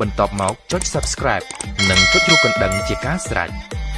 បន្ទាប់មកចុច Subscribe និងចុចរូបកណ្ដឹងជាការស្រេច។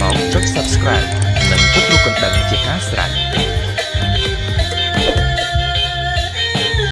មកចុច Subscribe និងចុចរូបកណ្ដឹងជាការស្រេច